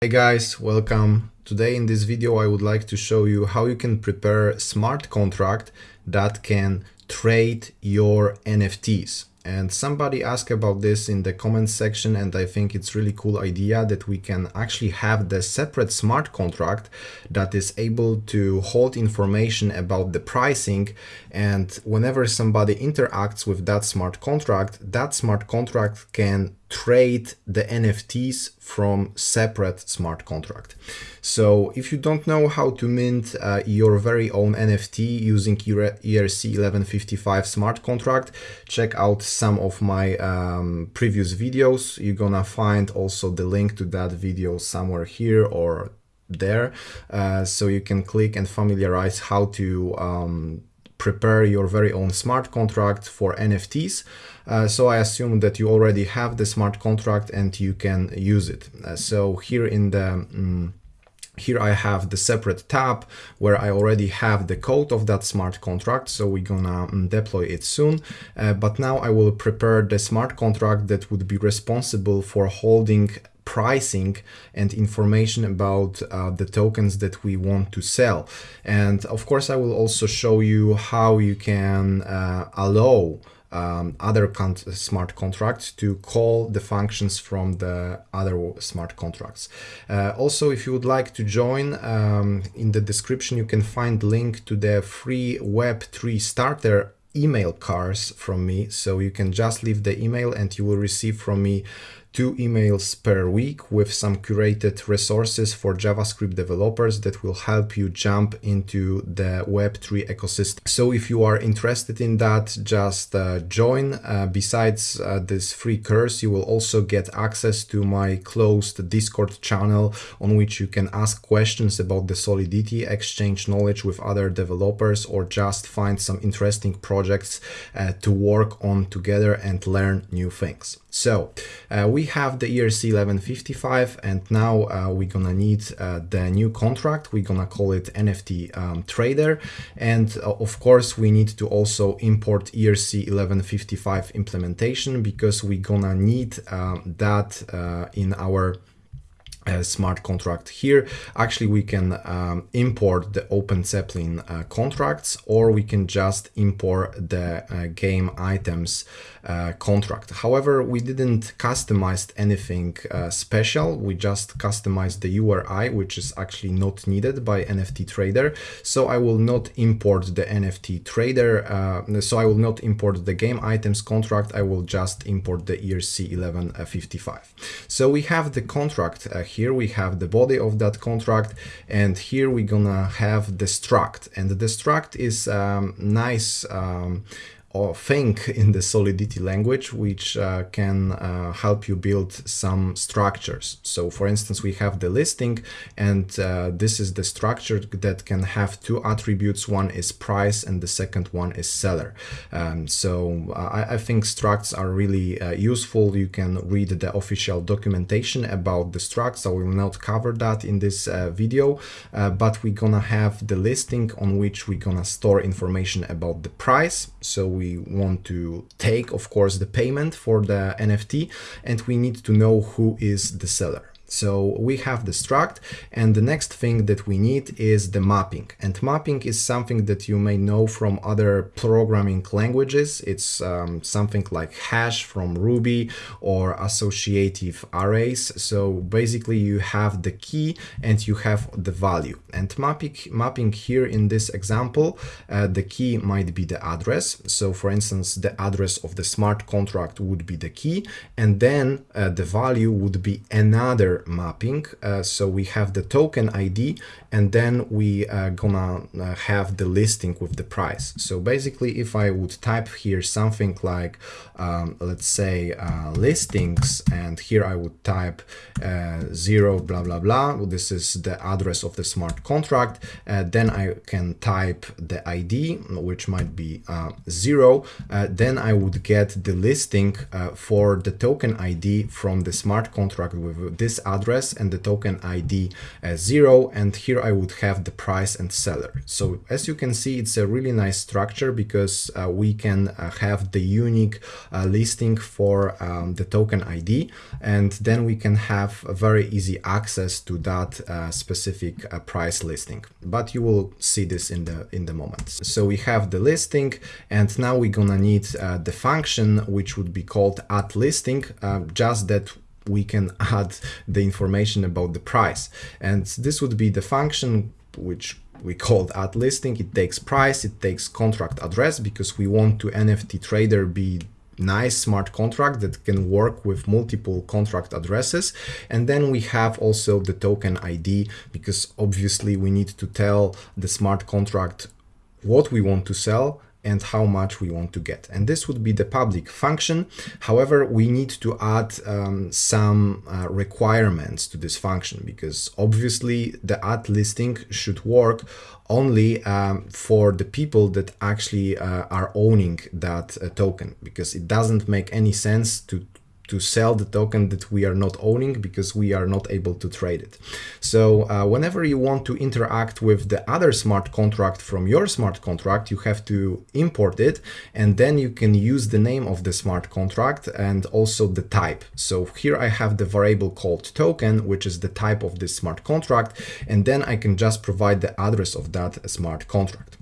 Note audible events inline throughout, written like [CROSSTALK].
Hey guys, welcome. Today in this video I would like to show you how you can prepare smart contract that can trade your NFTs. And somebody asked about this in the comment section and I think it's really cool idea that we can actually have the separate smart contract that is able to hold information about the pricing and whenever somebody interacts with that smart contract, that smart contract can trade the NFTs from separate smart contract. So if you don't know how to mint uh, your very own NFT using ERC1155 smart contract, check out some of my um, previous videos. You're gonna find also the link to that video somewhere here or there. Uh, so you can click and familiarize how to um, prepare your very own smart contract for NFTs. Uh, so I assume that you already have the smart contract and you can use it. Uh, so here in the um, here I have the separate tab where I already have the code of that smart contract, so we're gonna um, deploy it soon. Uh, but now I will prepare the smart contract that would be responsible for holding pricing and information about uh, the tokens that we want to sell. And of course, I will also show you how you can uh, allow um, other con smart contracts to call the functions from the other smart contracts. Uh, also, if you would like to join, um, in the description you can find link to the free Web3 starter email cards from me. So you can just leave the email and you will receive from me two emails per week with some curated resources for JavaScript developers that will help you jump into the Web3 ecosystem. So if you are interested in that, just uh, join. Uh, besides uh, this free course, you will also get access to my closed Discord channel on which you can ask questions about the Solidity, exchange knowledge with other developers, or just find some interesting projects uh, to work on together and learn new things. So uh, we have the ERC 1155 and now uh, we're gonna need uh, the new contract. We're gonna call it NFT um, trader. And uh, of course, we need to also import ERC 1155 implementation because we're gonna need um, that uh, in our smart contract here. Actually, we can um, import the Open Zeppelin uh, contracts or we can just import the uh, game items uh, contract. However, we didn't customize anything uh, special. We just customized the URI, which is actually not needed by NFT Trader. So I will not import the NFT Trader. Uh, so I will not import the game items contract. I will just import the ERC 1155. So we have the contract here we have the body of that contract and here we're gonna have the struct and the struct is um, nice um, or think in the Solidity language, which uh, can uh, help you build some structures. So for instance, we have the listing and uh, this is the structure that can have two attributes. One is price and the second one is seller. Um, so uh, I, I, think structs are really uh, useful. You can read the official documentation about the structs. I will not cover that in this uh, video, but we're gonna have the listing on which we're gonna store information about the price. So we want to take, of course, the payment for the NFT and we need to know who is the seller. So we have the struct and the next thing that we need is the mapping. And mapping is something that you may know from other programming languages. It's um, something like hash from Ruby or associative arrays. So basically you have the key and you have the value. And mapping, mapping here in this example, uh, the key might be the address. So for instance, the address of the smart contract would be the key and then uh, the value would be another mapping. Uh, so we have the token ID and then we are gonna uh, have the listing with the price. So basically, if I would type here something like, um, let's say uh, listings, and here I would type uh, zero, blah, blah, blah. This is the address of the smart contract. Uh, then I can type the ID, which might be uh, zero. then I would get the listing for the token ID from the smart contract with this address and the token ID as zero. And here I would have the price and seller. So as you can see, it's a really nice structure because uh, we can uh, have the unique uh, listing for um, the token ID. And then we can have very easy access to that uh, specific uh, price listing. But you will see this in the, in the moment. So we have the listing and now we're gonna need uh, the function which would be called add listing, just that we can [LAUGHS] add the information about the price. And this would be the function which we called add listing. It takes price, it takes contract address because we want to NFT trader be nice smart contract that can work with multiple contract addresses. And then we have also the token ID because obviously we need to tell the smart contract what we want to sell and how much we want to get. And this would be the public function. However, we need to add um, some uh, requirements to this function because obviously the add listing should work only um, for the people that actually uh, are owning that uh, token because it doesn't make any sense to to sell the token that we are not owning because we are not able to trade it. So uh, whenever you want to interact with the other smart contract from your smart contract, you have to import it and then you can use the name of the smart contract and also the type. So here I have the variable called token, which is the type of this smart contract, and then I can just provide the address of that smart contract.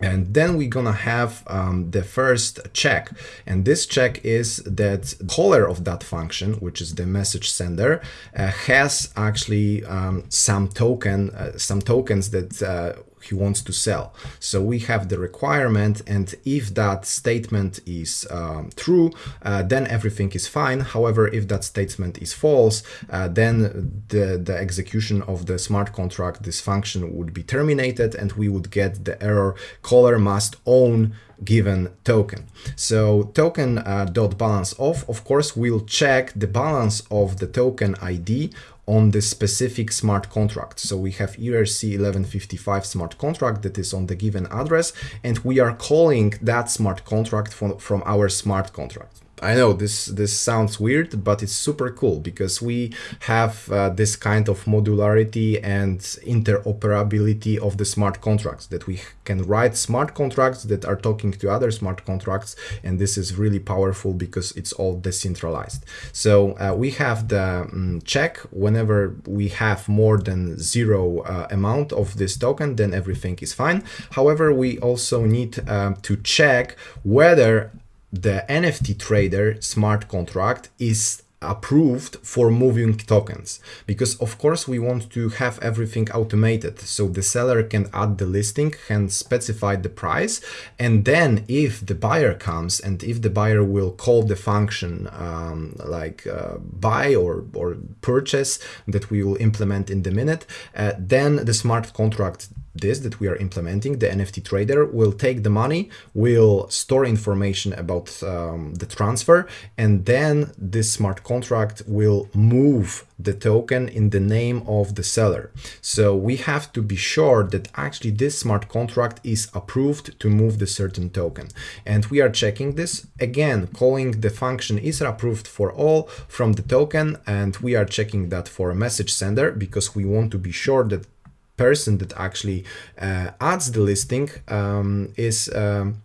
And then we're gonna have um, the first check. And this check is that caller of that function, which is the message sender, uh, has actually um, some token, uh, some tokens that uh, he wants to sell. So we have the requirement and if that statement is um, true, uh, then everything is fine. However, if that statement is false, uh, then the, the execution of the smart contract, this function would be terminated and we would get the error caller must own given token. So token uh, dot balance of, of course, will check the balance of the token ID on the specific smart contract. So we have ERC 1155 smart contract that is on the given address, and we are calling that smart contract from, from our smart contract. I know this this sounds weird, but it's super cool because we have uh, this kind of modularity and interoperability of the smart contracts that we can write smart contracts that are talking to other smart contracts and this is really powerful because it's all decentralized. So uh, we have the um, check whenever we have more than zero uh, amount of this token then everything is fine. However, we also need um, to check whether the NFT trader smart contract is approved for moving tokens. Because of course we want to have everything automated so the seller can add the listing can specify the price and then if the buyer comes and if the buyer will call the function um, like uh, buy or or purchase that we will implement in the minute uh, then the smart contract this that we are implementing, the NFT trader will take the money, will store information about um, the transfer, and then this smart contract will move the token in the name of the seller. So we have to be sure that actually this smart contract is approved to move the certain token. And we are checking this again, calling the function is approved for all from the token. And we are checking that for a message sender because we want to be sure that person that actually uh, adds the listing um, is um,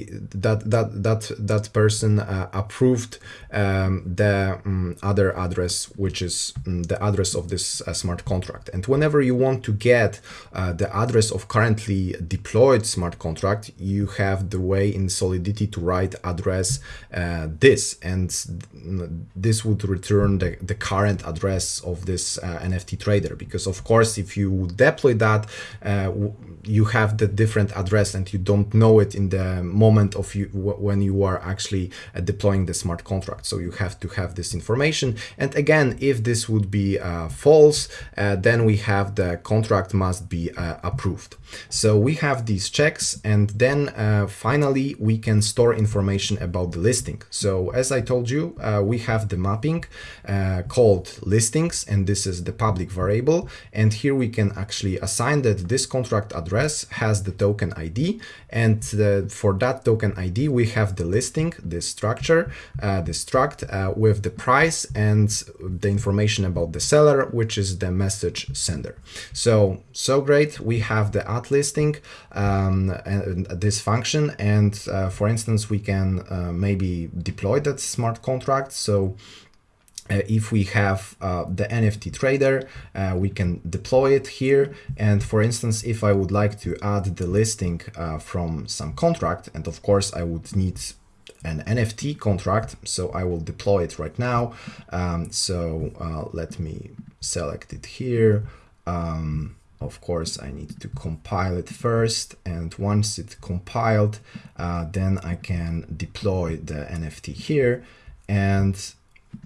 that that that that person uh, approved um, the um, other address which is um, the address of this uh, smart contract. And whenever you want to get uh, the address of currently deployed smart contract you have the way in solidity to write address uh, this. And this would return the, the current address of this uh, nft trader. Because of course if you deploy that uh, you have the different address and you don't know it in the moment of you when you are actually uh, deploying the smart contract. So you have to have this information. And again, if this would be uh, false, uh, then we have the contract must be uh, approved. So we have these checks and then uh, finally we can store information about the listing. So as I told you, uh, we have the mapping called listings and this is the public variable. And here we can actually assign that this contract address address has the token ID and uh, for that token ID we have the listing, this structure, uh, the struct uh, with the price and the information about the seller which is the message sender. So, so great, we have the add listing um, and, this function and uh, for instance we can uh, maybe deploy that smart contract so uh, if we have uh, the NFT trader, uh, we can deploy it here. And for instance, if I would like to add the listing uh, from some contract, and of course I would need an NFT contract, so I will deploy it right now. Um, so uh, let me select it here. Um, of course, I need to compile it first. And once it's compiled, uh, then I can deploy the NFT here. And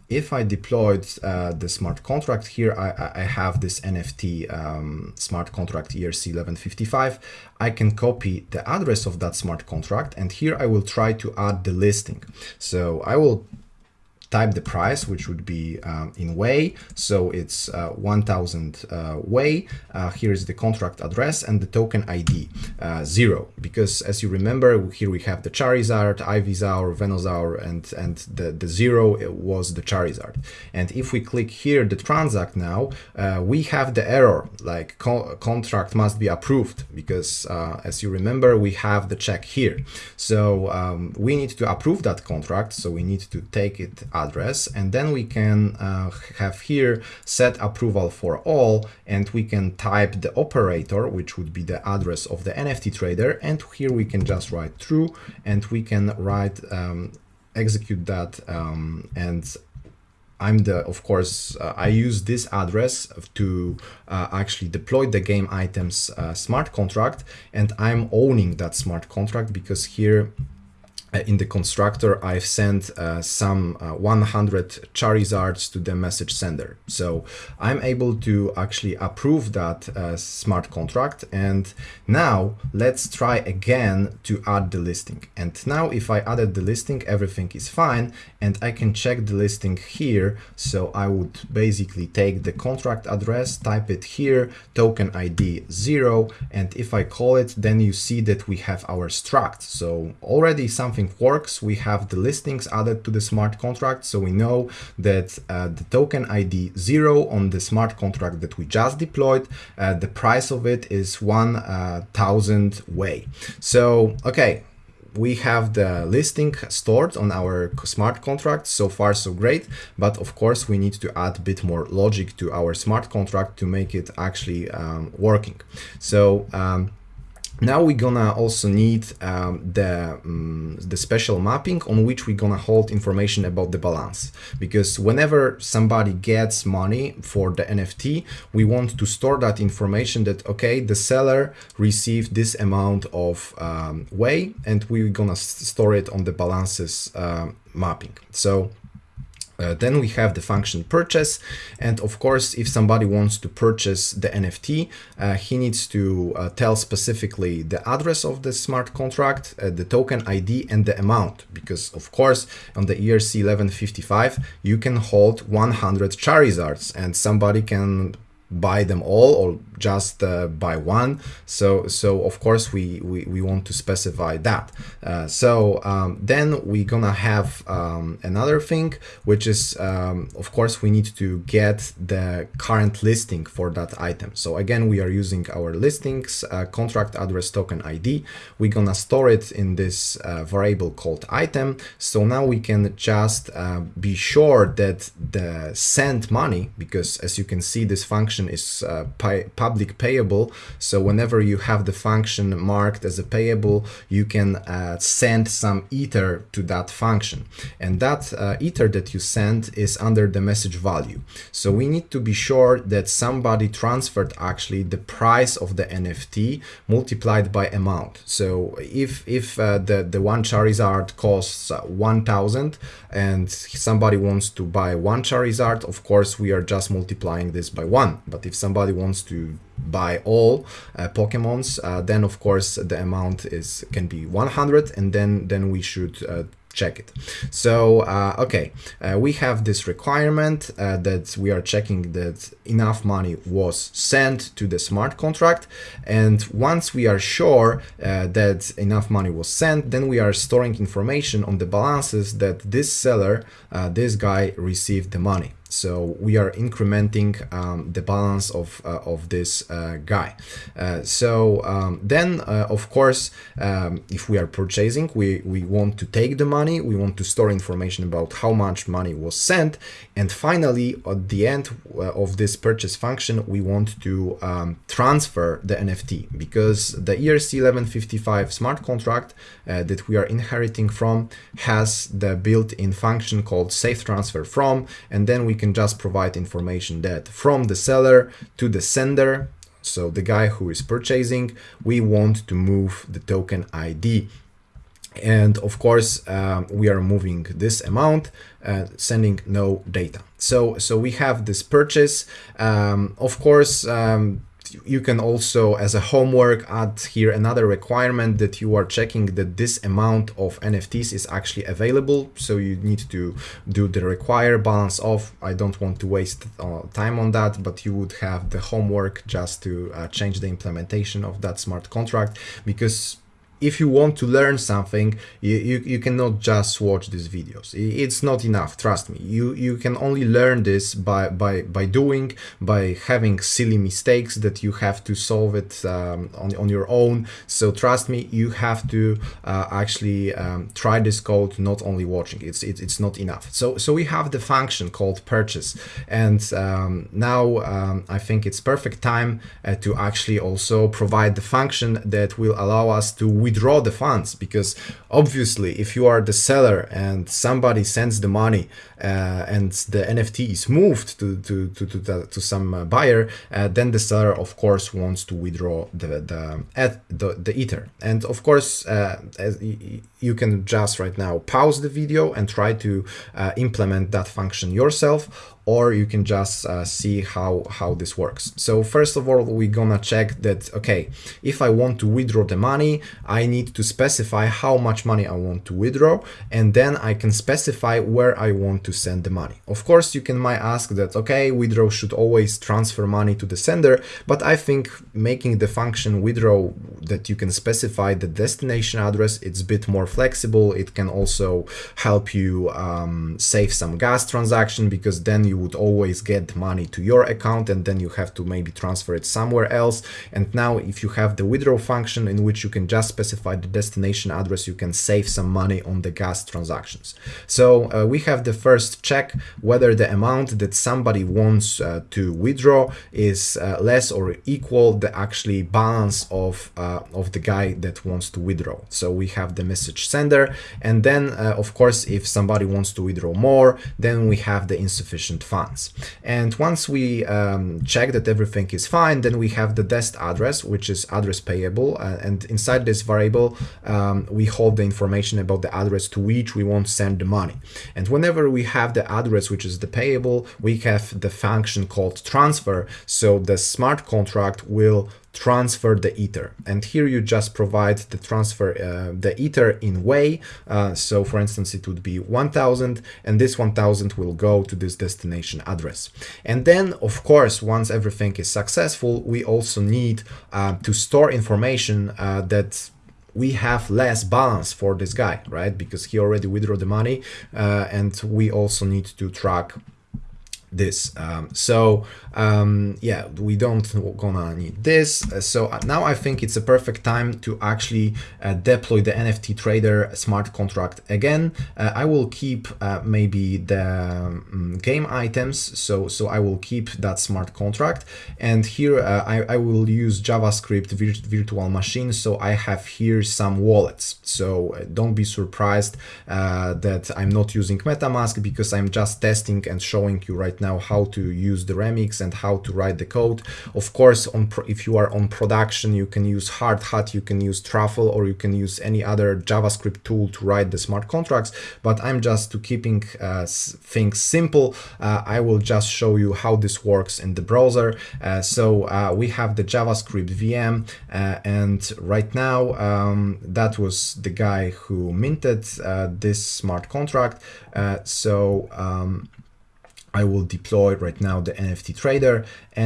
if I deployed uh, the smart contract here, I, I have this NFT um, smart contract ERC1155. I can copy the address of that smart contract and here I will try to add the listing. So I will type the price, which would be um, in Wei. So it's uh, 1000 uh, Wei. Uh, here is the contract address and the token ID, uh, zero. Because as you remember, here we have the Charizard, Ivysaur, Venusaur, and, and the, the zero was the Charizard. And if we click here, the transact now, uh, we have the error, like co contract must be approved, because uh, as you remember, we have the check here. So um, we need to approve that contract. So we need to take it address and then we can uh, have here set approval for all and we can type the operator which would be the address of the NFT trader and here we can just write true and we can write um, execute that um, and I'm the, of course, uh, I use this address to uh, actually deploy the game items uh, smart contract and I'm owning that smart contract because here in the constructor, I've sent uh, some uh, 100 Charizards to the message sender. So I'm able to actually approve that uh, smart contract. And now let's try again to add the listing. And now if I added the listing, everything is fine. And I can check the listing here. So I would basically take the contract address, type it here, token ID zero. And if I call it, then you see that we have our struct. So already something something works, we have the listings added to the smart contract. So we know that uh, the token ID zero on the smart contract that we just deployed, uh, the price of it is 1000 Wei. So, okay, we have the listing stored on our smart contract so far so great but of course we need to add a bit more logic to our smart contract to make it actually um, working so um, now we're gonna also need um, the, um, the special mapping on which we're gonna hold information about the balance. Because whenever somebody gets money for the NFT, we want to store that information that, okay, the seller received this amount of um, Wei and we're gonna store it on the balances uh, mapping. So uh, then we have the function purchase. And of course, if somebody wants to purchase the NFT, uh, he needs to uh, tell specifically the address of the smart contract, uh, the token ID and the amount. Because of course, on the ERC 1155, you can hold 100 Charizards and somebody can buy them all or just uh, buy one. So so of course we we, we want to specify that. Uh, so um, then we're gonna have um, another thing which is um, of course we need to get the current listing for that item. So again we are using our listings uh, contract address token ID we're gonna store it in this uh, variable called item. So now we can just uh, be sure that the send money because as you can see this function function is uh, public payable. So whenever you have the function marked as a payable, you can uh, send some ether to that function. And that uh, ether that you send is under the message value. So we need to be sure that somebody transferred actually the price of the NFT multiplied by amount. So if, if uh, the, the one Charizard costs uh, 1000 and somebody wants to buy one Charizard, of course, we are just multiplying this by one but if somebody wants to buy all uh, Pokemons, uh, then of course the amount is can be 100 and then then we should uh, check it. So, uh, okay, uh, we have this requirement uh, that we are checking that enough money was sent to the smart contract. And once we are sure that enough money was sent, then we are storing information on the balances that this seller, this guy received the money. So we are incrementing um, the balance of, uh, of this uh, guy. Uh, so um, then, uh, of course, um, if we are purchasing, we, we want to take the money, we want to store information about how much money was sent. And finally, at the end uh, of this purchase function, we want to um, transfer the NFT because the ERC 1155 smart contract uh, that we are inheriting from has the built-in function called safe transfer from, and then we can just provide information that from the seller to the sender, so the guy who is purchasing, we want to move the token ID. And of course, um, we are moving this amount, uh, sending no data. So, so we have this purchase. Um, of course, um, you can also, as a homework, add here another requirement that you are checking that this amount of NFTs is actually available. So you need to do the require balance of. I don't want to waste uh, time on that, but you would have the homework just to uh, change the implementation of that smart contract because if you want to learn something, you, you, you, cannot just watch these videos. It's not enough, trust me. You you can only learn this by, by, by doing, by having silly mistakes that you have to solve it um, on, on your own. So trust me, you have to uh, actually um, try this code, not only watching. It's, it, it's not enough. So, so we have the function called purchase. And um, now um, I think it's perfect time uh, to actually also provide the function that will allow us to withdraw the funds because obviously if you are the seller and somebody sends the money uh, and the NFT is moved to to to to, the, to some uh, buyer, uh, then the seller of course wants to withdraw the the at the, the ether. And of course, uh, you can just right now pause the video and try to uh, implement that function yourself or you can just uh, see how, how this works. So first of all, we're gonna check that, okay, if I want to withdraw the money, I need to specify how much money I want to withdraw, and then I can specify where I want to send the money. Of course, you can might ask that, okay, withdraw should always transfer money to the sender, but I think making the function withdraw that you can specify the destination address, it's a bit more flexible. It can also help you um, save some gas transaction because then you would always get money to your account and then you have to maybe transfer it somewhere else. And now if you have the withdraw function in which you can just specify the destination address, you can save some money on the gas transactions. So uh, we have the first check whether the amount that somebody wants uh, to withdraw is uh, less or equal the actually balance of, uh, of the guy that wants to withdraw. So we have the message sender and then uh, of course if somebody wants to withdraw more then we have the insufficient funds. And once we um, check that everything is fine, then we have the dest address, which is address payable. Uh, and inside this variable, um, we hold the information about the address to which we want to send the money. And whenever we have the address, which is the payable, we have the function called transfer. So the smart contract will transfer the ether. And here you just provide the transfer uh, the ether in Wei. Uh, so for instance it would be 1000 and this 1000 will go to this destination address. And then of course once everything is successful we also need uh, to store information uh, that we have less balance for this guy right? Because he already withdrew the money uh, and we also need to track this. Um, so um, yeah we don't gonna need this. Uh, so uh, now I think it's a perfect time to actually uh, deploy the NFT trader smart contract again. Uh, I will keep uh, maybe the um, game items so so I will keep that smart contract. And here uh, I, I will use JavaScript vir virtual machine so I have here some wallets. So don't be surprised that I'm not using MetaMask because I'm just testing and showing you right now how to use the remix and how to write the code. Of course, on if you are on production, you can use Hardhat, you can use Truffle, or you can use any other JavaScript tool to write the smart contracts. But I'm just to keeping uh, things simple. Uh, I will just show you how this works in the browser. Uh, so uh, we have the JavaScript VM, uh, and right now um, that was the guy who minted uh, this smart contract. so um, I will deploy right now the NFT trader.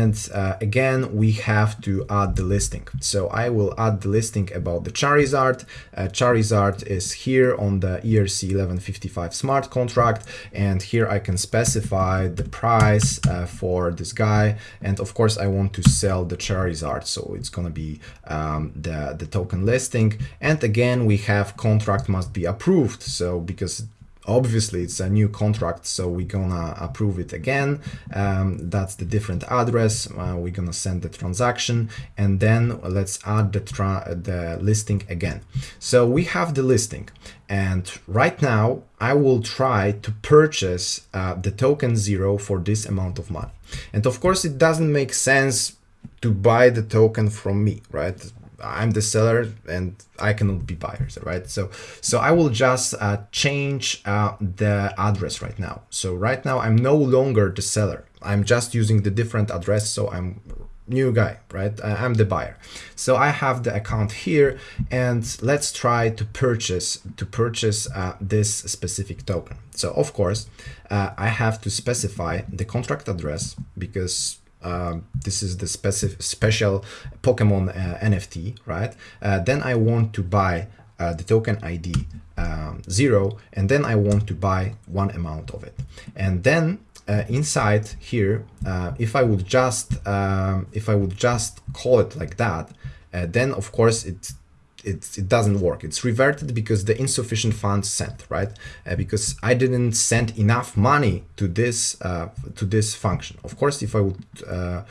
And uh, again, we have to add the listing. So I will add the listing about the Charizard. Uh, Charizard is here on the ERC 1155 smart contract. And here I can specify the price uh, for this guy. And of course, I want to sell the Charizard. So it's going to be um, the, the token listing. And again, we have contract must be approved. So because obviously it's a new contract so we're gonna approve it again. Um, that's the different address. Uh, we're gonna send the transaction and then let's add the, the listing again. So we have the listing and right now I will try to purchase uh, the token zero for this amount of money. And of course it doesn't make sense to buy the token from me right I'm the seller and I cannot be buyers, right? So, so I will just uh, change uh, the address right now. So right now I'm no longer the seller. I'm just using the different address. So I'm new guy, right? I'm the buyer. So I have the account here and let's try to purchase to purchase uh, this specific token. So of course, uh, I have to specify the contract address because um, this is the specific special Pokemon uh, NFT, right? Uh, then I want to buy uh, the token ID um, zero, and then I want to buy one amount of it. And then uh, inside here, uh, if I would just um, if I would just call it like that, uh, then of course it it, it doesn't work. It's reverted because the insufficient funds sent, right? Uh, because I didn't send enough money to this uh, to this function. Of course, if I would uh,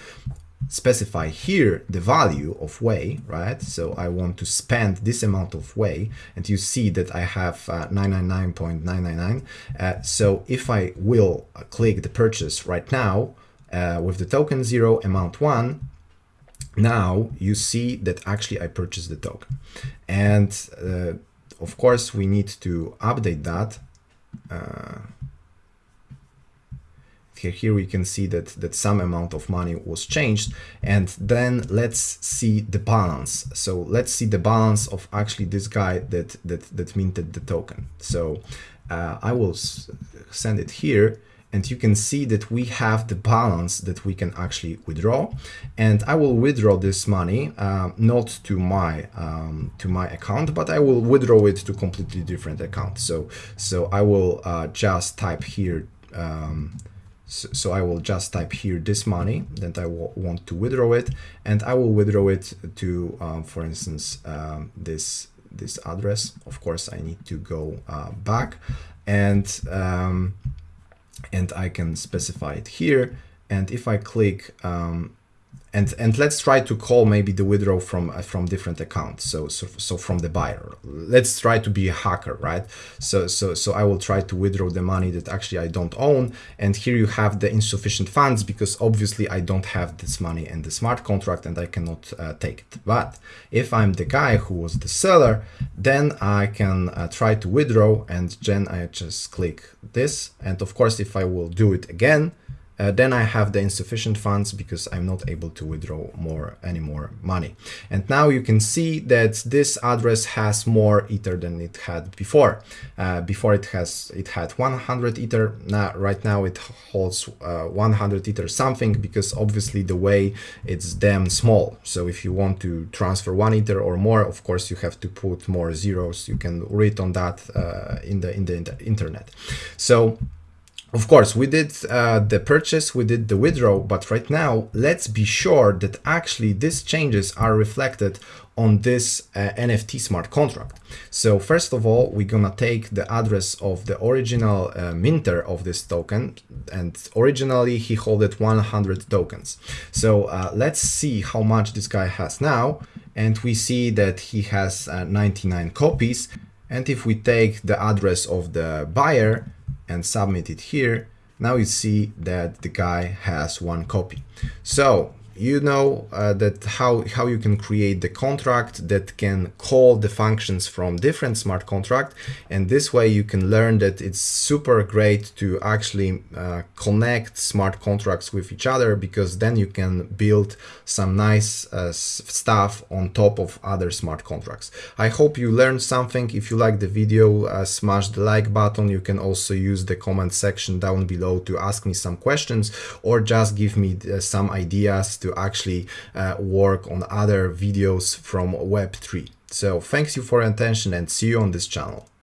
specify here the value of Wei, right? So I want to spend this amount of Wei, and you see that I have 999.999. Uh, uh, so if I will click the purchase right now uh, with the token zero amount one, now you see that actually I purchased the token. And uh, of course, we need to update that. Uh, here, we can see that, that some amount of money was changed. And then let's see the balance. So let's see the balance of actually this guy that, that, that minted the token. So uh, I will send it here and you can see that we have the balance that we can actually withdraw. And I will withdraw this money uh, not to my um, to my account but I will withdraw it to completely different account. So so I will uh, just type here um, so, I will just type here this money that I want to withdraw it. And I will withdraw it to um, for instance um, this this address. Of course I need to go uh, back. And um, and I can specify it here. And if I click um, and and let's try to call maybe the withdraw from uh, from different accounts. So, so so from the buyer. Let's try to be a hacker right? So so so i will try to withdraw the money that actually i don't own. And here you have the insufficient funds because obviously i don't have this money in the smart contract and i cannot uh, take it. But if i'm the guy who was the seller then i can uh, try to withdraw and then i just click this. And of course if i will do it again uh, then I have the insufficient funds because I'm not able to withdraw more any more money. And now you can see that this address has more ether than it had before. Uh, before it has it had 100 ether. Now right now it holds uh, 100 ether something because obviously the Wei it's damn small. So if you want to transfer one ether or more, of course you have to put more zeros. You can read on that uh, in the in the internet. So of course, we did uh, the purchase, we did the withdraw, but right now, let's be sure that actually these changes are reflected on this uh, NFT smart contract. So first of all, we're gonna take the address of the original uh, minter of this token, and originally he holded 100 tokens. So uh, let's see how much this guy has now, and we see that he has uh, 99 copies. And if we take the address of the buyer, and submit it here, now you see that the guy has one copy. So you know uh, that how how you can create the contract that can call the functions from different smart contract. And this way you can learn that it's super great to actually uh, connect smart contracts with each other because then you can build some nice uh, stuff on top of other smart contracts. I hope you learned something. If you like the video uh, smash the like button. You can also use the comment section down below to ask me some questions or just give me uh, some ideas actually uh, work on other videos from Web3. So thanks you for your attention and see you on this channel.